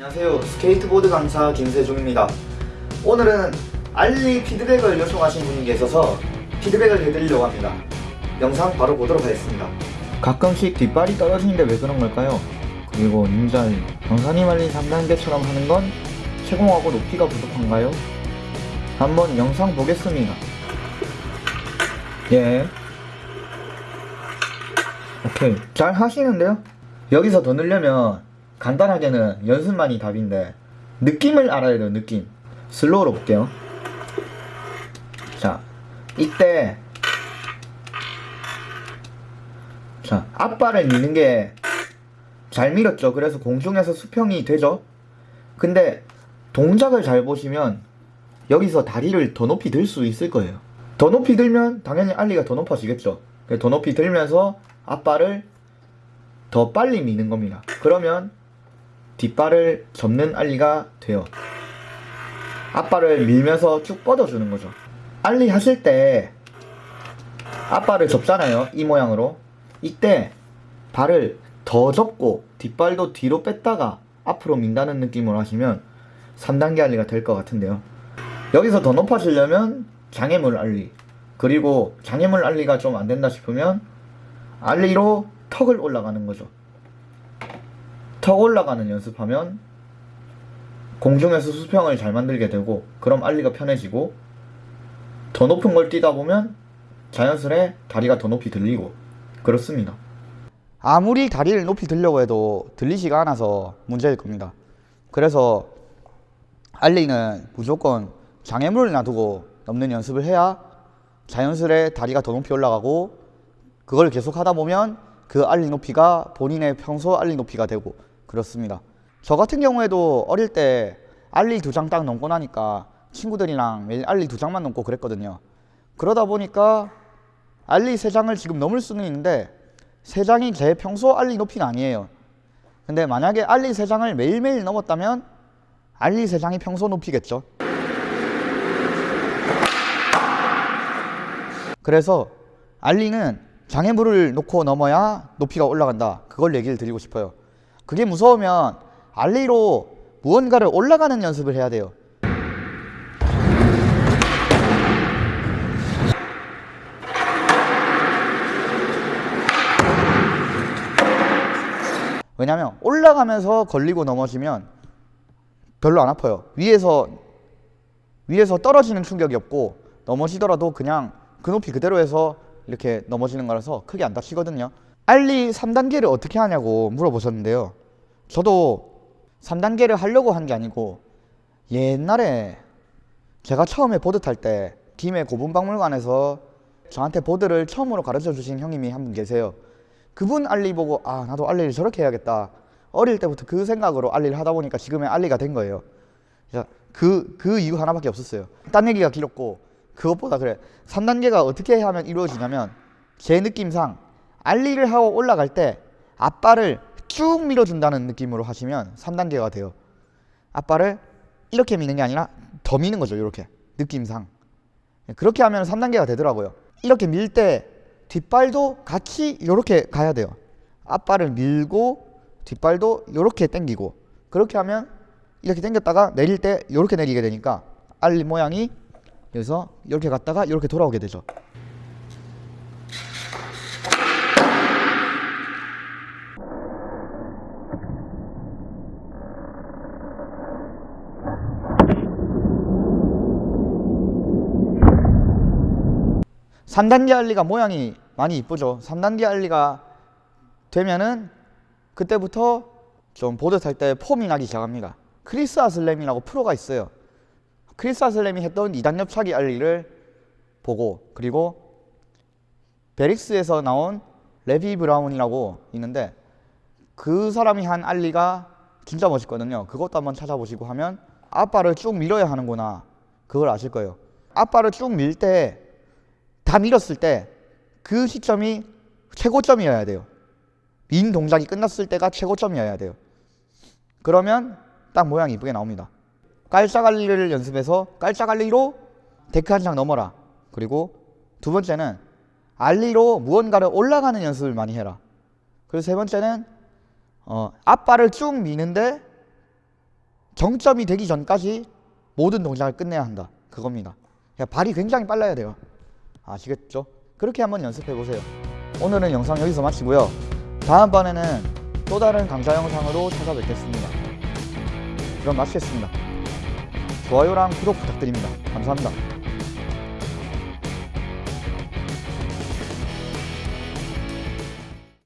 안녕하세요. 스케이트보드 강사 김세중입니다. 오늘은 ollie 피드백을 요청하신 분이 계셔서 피드백을 해드리려고 합니다. 영상 바로 보도록 하겠습니다. 가끔씩 뒷발이 떨어지는데 왜 그런 걸까요? 그리고 닌자의 강사님 ollie는 3단계처럼 하는 건 체공하고 높이가 부족한가요? 한번 영상 보겠습니다. 예. 오케이. 잘 하시는데요? 여기서 더 늘려면 간단하게는 연습만이 답인데 느낌을 알아야 돼요 느낌. 슬로우로 볼게요. 자 이때 자 앞발을 미는 게 잘 밀었죠. 그래서 공중에서 수평이 되죠. 근데 동작을 잘 보시면 여기서 다리를 더 높이 들 수 있을 거예요. 더 높이 들면 당연히 알리가 더 높아지겠죠. 더 높이 들면서 앞발을 더 빨리 미는 겁니다. 그러면 뒷발을 접는 알리가 돼요. 앞발을 밀면서 쭉 뻗어주는 거죠. 알리 하실 때 앞발을 접잖아요. 이 모양으로. 이때 발을 더 접고 뒷발도 뒤로 뺐다가 앞으로 민다는 느낌으로 하시면 3단계 알리가 될 것 같은데요. 여기서 더 높아지려면 장애물 알리 그리고 장애물 알리가 좀 안된다 싶으면 알리로 턱을 올라가는 거죠. 턱 올라가는 연습하면 공중에서 수평을 잘 만들게 되고 그럼 알리가 편해지고 더 높은 걸 뛰다 보면 자연스레 다리가 더 높이 들리고 그렇습니다. 아무리 다리를 높이 들려고 해도 들리지가 않아서 문제일 겁니다. 그래서 알리는 무조건 장애물을 놔두고 넘는 연습을 해야 자연스레 다리가 더 높이 올라가고 그걸 계속 하다 보면 그 알리 높이가 본인의 평소 알리 높이가 되고 그렇습니다. 저 같은 경우에도 어릴 때 알리 두장 딱 넘고 나니까 친구들이랑 매일 알리 두 장만 넘고 그랬거든요. 그러다 보니까 알리 세 장을 지금 넘을 수는 있는데 세 장이 제 평소 알리 높이는 아니에요. 근데 만약에 알리 세 장을 매일매일 넘었다면 알리 세 장이 평소 높이겠죠. 그래서 알리는 장애물을 놓고 넘어야 높이가 올라간다. 그걸 얘기를 드리고 싶어요. 그게 무서우면 알리로 무언가를 올라가는 연습을 해야 돼요. 왜냐면 올라가면서 걸리고 넘어지면 별로 안 아파요. 위에서 위에서 떨어지는 충격이 없고 넘어지더라도 그냥 그 높이 그대로 해서 이렇게 넘어지는 거라서 크게 안 다치거든요. 알리 3단계를 어떻게 하냐고 물어보셨는데요. 저도 3단계를 하려고 한 게 아니고 옛날에 제가 처음에 보드 탈 때 김해 고분박물관에서 저한테 보드를 처음으로 가르쳐 주신 형님이 한 분 계세요. 그분 알리 보고 아 나도 알리를 저렇게 해야겠다. 어릴 때부터 그 생각으로 알리를 하다 보니까 지금의 알리가 된 거예요. 그, 그 이유 하나밖에 없었어요. 딴 얘기가 길었고 그것보다 그래 3단계가 어떻게 하면 이루어지냐면 제 느낌상 알리를 하고 올라갈 때 앞발을 쭉 밀어준다는 느낌으로 하시면 3단계가 돼요. 앞발을 이렇게 미는 게 아니라 더 미는 거죠. 이렇게 느낌상. 그렇게 하면 3단계가 되더라고요. 이렇게 밀 때 뒷발도 같이 이렇게 가야 돼요. 앞발을 밀고 뒷발도 이렇게 당기고 그렇게 하면 이렇게 당겼다가 내릴 때 이렇게 내리게 되니까 알 모양이 여기서 이렇게 갔다가 이렇게 돌아오게 되죠. 3단계 ollie가 모양이 많이 이쁘죠. 3단계 ollie가 되면은 그때부터 좀 보드 탈 때 폼이 나기 시작합니다. 크리스 해슬램이라고 프로가 있어요. 크리스 해슬램이 했던 2단 옆차기 ollie를 보고 그리고 베릭스에서 나온 레비 브라운이라고 있는데 그 사람이 한 ollie가 진짜 멋있거든요. 그것도 한번 찾아보시고 하면 앞발을 쭉 밀어야 하는구나. 그걸 아실 거예요. 앞발을 쭉 밀 때 다 밀었을 때 그 시점이 최고점이어야 돼요. 민 동작이 끝났을 때가 최고점이어야 돼요. 그러면 딱 모양이 이쁘게 나옵니다. 깔짝알리를 연습해서 깔짝알리로 데크 한 장 넘어라. 그리고 두 번째는 알리로 무언가를 올라가는 연습을 많이 해라. 그리고 세 번째는 어, 앞발을 쭉 미는데 정점이 되기 전까지 모든 동작을 끝내야 한다. 그겁니다. 그러니까 발이 굉장히 빨라야 돼요. 아시겠죠? 그렇게 한번 연습해 보세요. 오늘은 영상 여기서 마치고요. 다음번에는 또 다른 강좌 영상으로 찾아뵙겠습니다. 그럼 마치겠습니다. 좋아요랑 구독 부탁드립니다. 감사합니다.